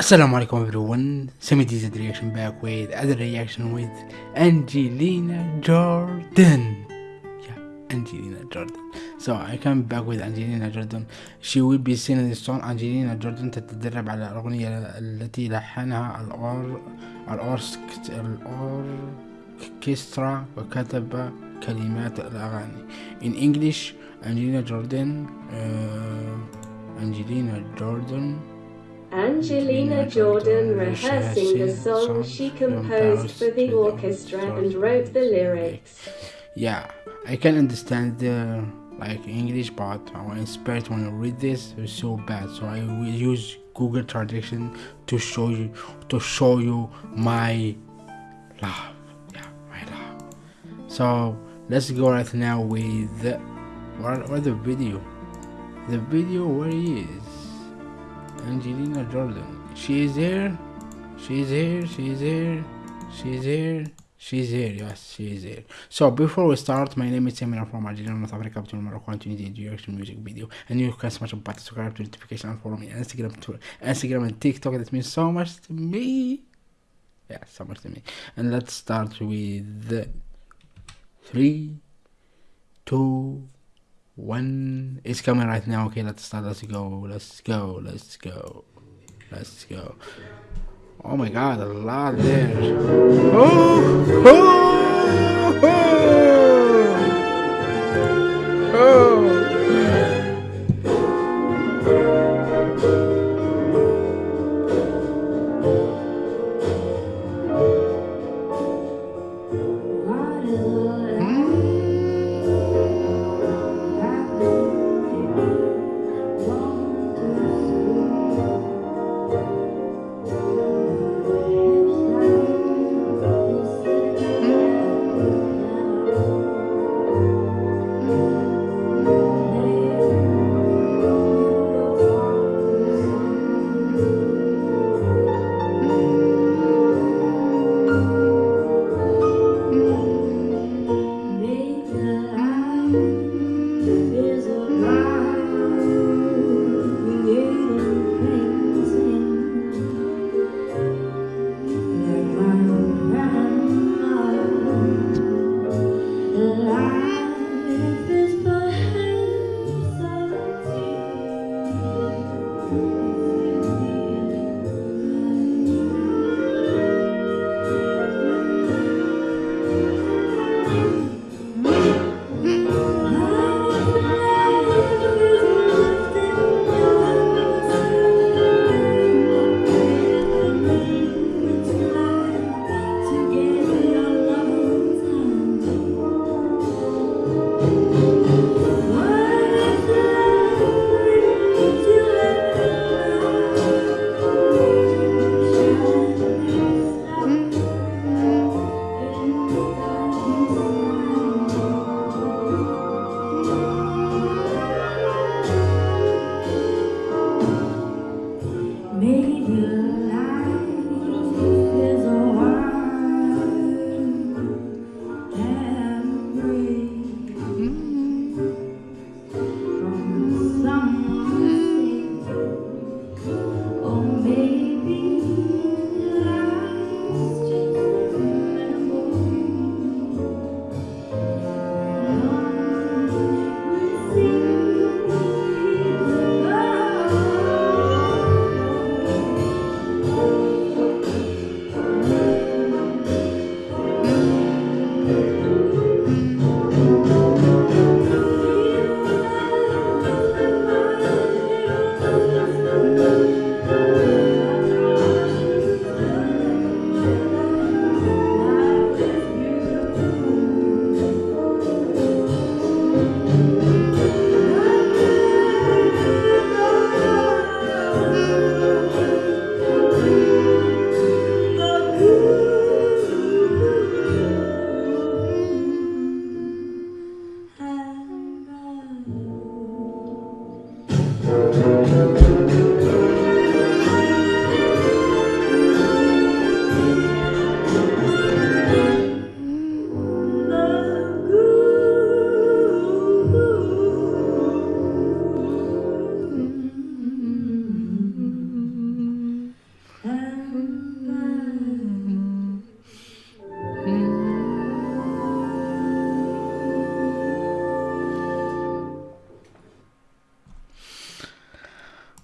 Assalamu alaikum everyone, Semi DZ reaction back with other reaction with Angelina Jordan. Yeah, Angelina Jordan. So I come back with Angelina Jordan. She will be singing the song Angelina Jordan تتدرب على الأغنية التي لحنها الأور الأوركسترا وكتب كلمات الأغاني. In English, Angelina Jordan. Uh, Angelina Jordan. Angelina Jordan rehearsing the song she composed for the orchestra and wrote the lyrics. Yeah, I can understand the like English, part. I was inspired when I read this. It's so bad, so I will use Google Translation to show you to show you my love. Yeah, my love. So let's go right now with the, where, where the video. The video where he is. Angelina Jordan. She is here. She's here. She's here. She's here. She's here. Yes, she is here. So before we start, my name is Samir from Algeria, North Africa, between Morocco and Tunisia. Do reaction music video, and you can smash a button, subscribe to notification, and follow me on Instagram, Twitter, Instagram, and TikTok. That means so much to me. Yeah, so much to me. And let's start with three, two one is coming right now okay let's start let's go let's go let's go let's go. Oh my god a lot there. Oh oh oh, oh.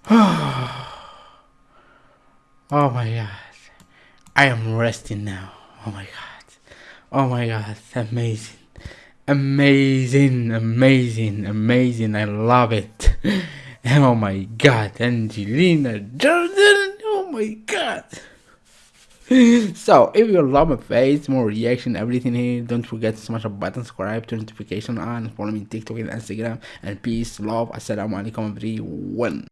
oh my god. I am resting now. Oh my god. Oh my god. Amazing. Amazing. Amazing. Amazing. I love it. Oh my god. Angelina Jordan. Oh my god. so if you love my face more reaction everything here don't forget to smash the button subscribe turn notification on follow me on tiktok and instagram and peace love assalamu alaikum everyone